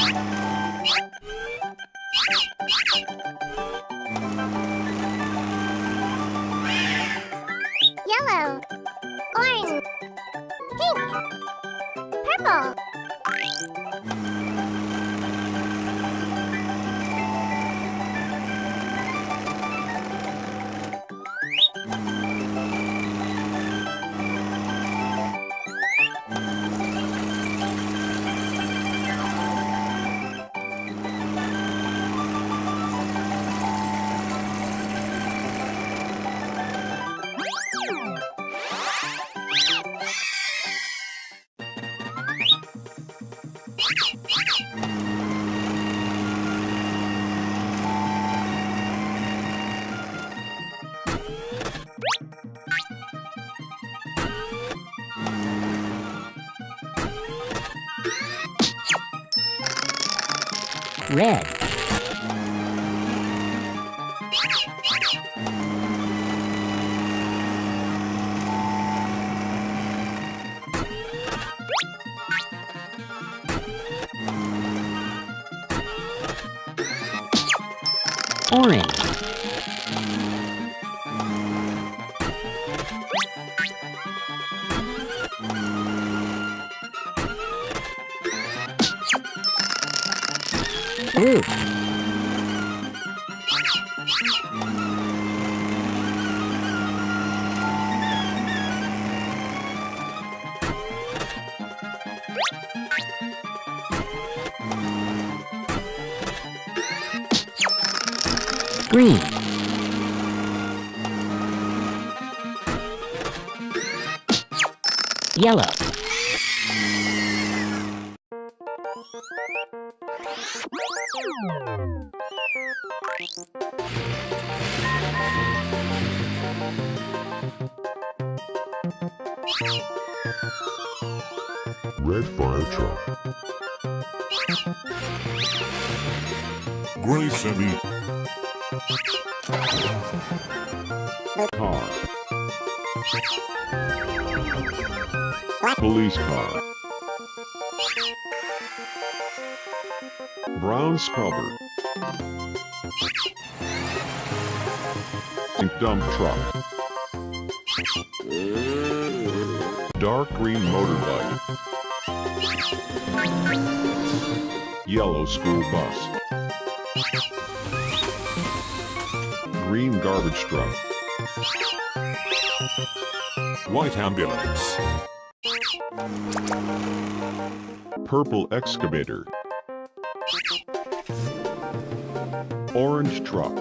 you Red. Orange. Blue. Green. Yellow. Red fire truck. Gray semi. Car. Police car. Brown scrubber. Dump truck. Dark green motorbike. Yellow school bus. Green garbage truck. White ambulance. Purple excavator. Orange truck.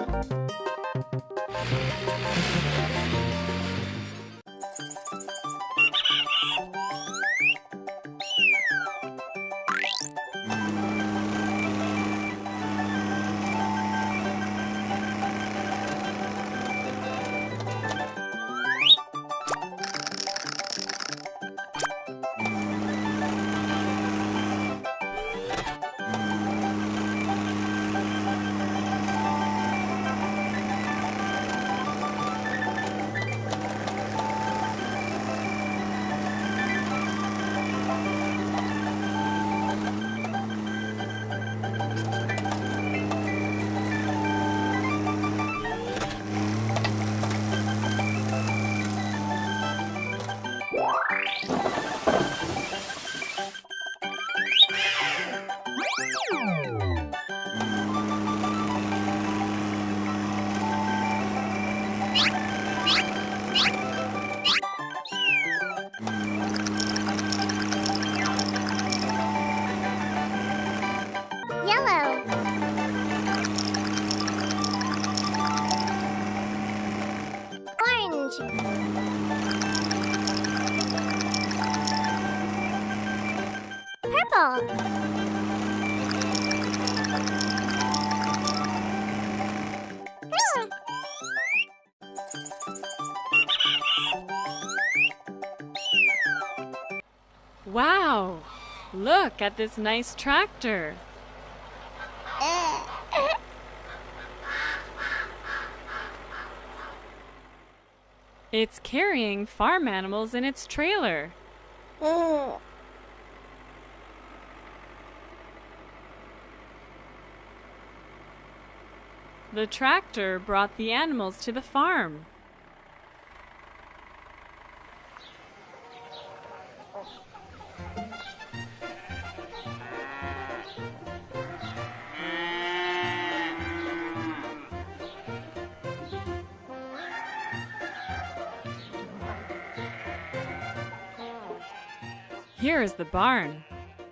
Hmm. Wow! Look at this nice tractor. It's carrying farm animals in its trailer. The tractor brought the animals to the farm. Here is the barn.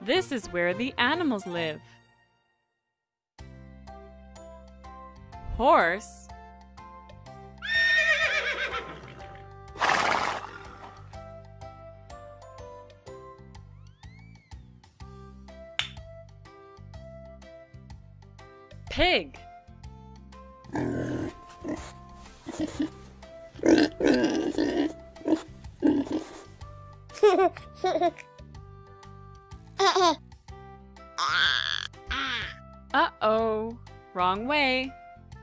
This is where the animals live. Horse. Pig. Uh oh, wrong way.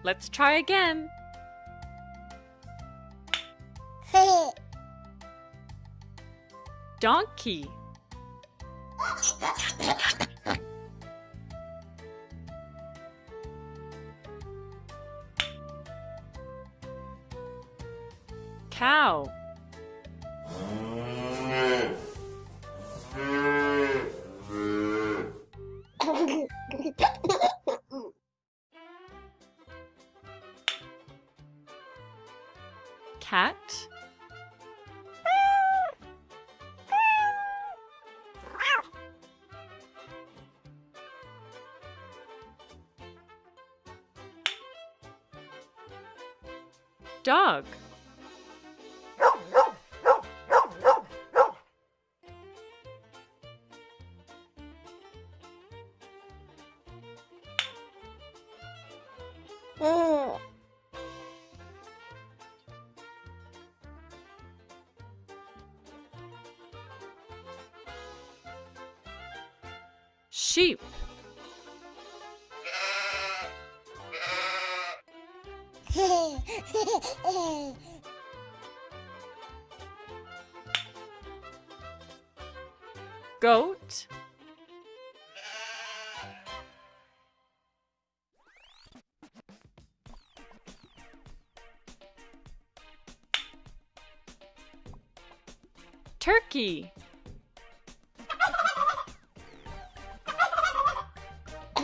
Let's try again. Donkey. Cow. Cat. Dog. Mm. Sheep. Goat. Turkey.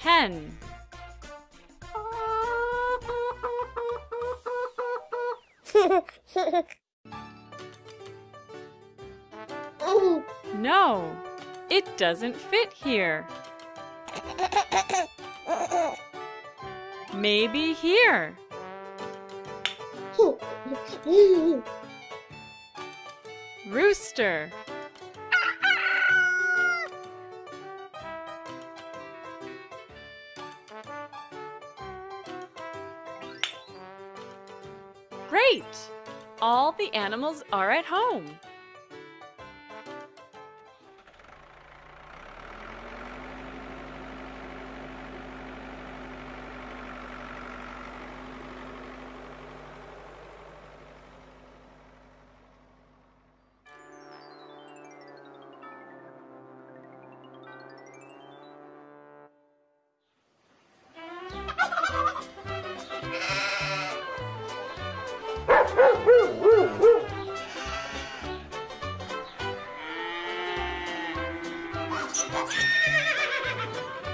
Hen. No, it doesn't fit here. Maybe here. Rooster. Great! All the animals are at home. ハハハハ!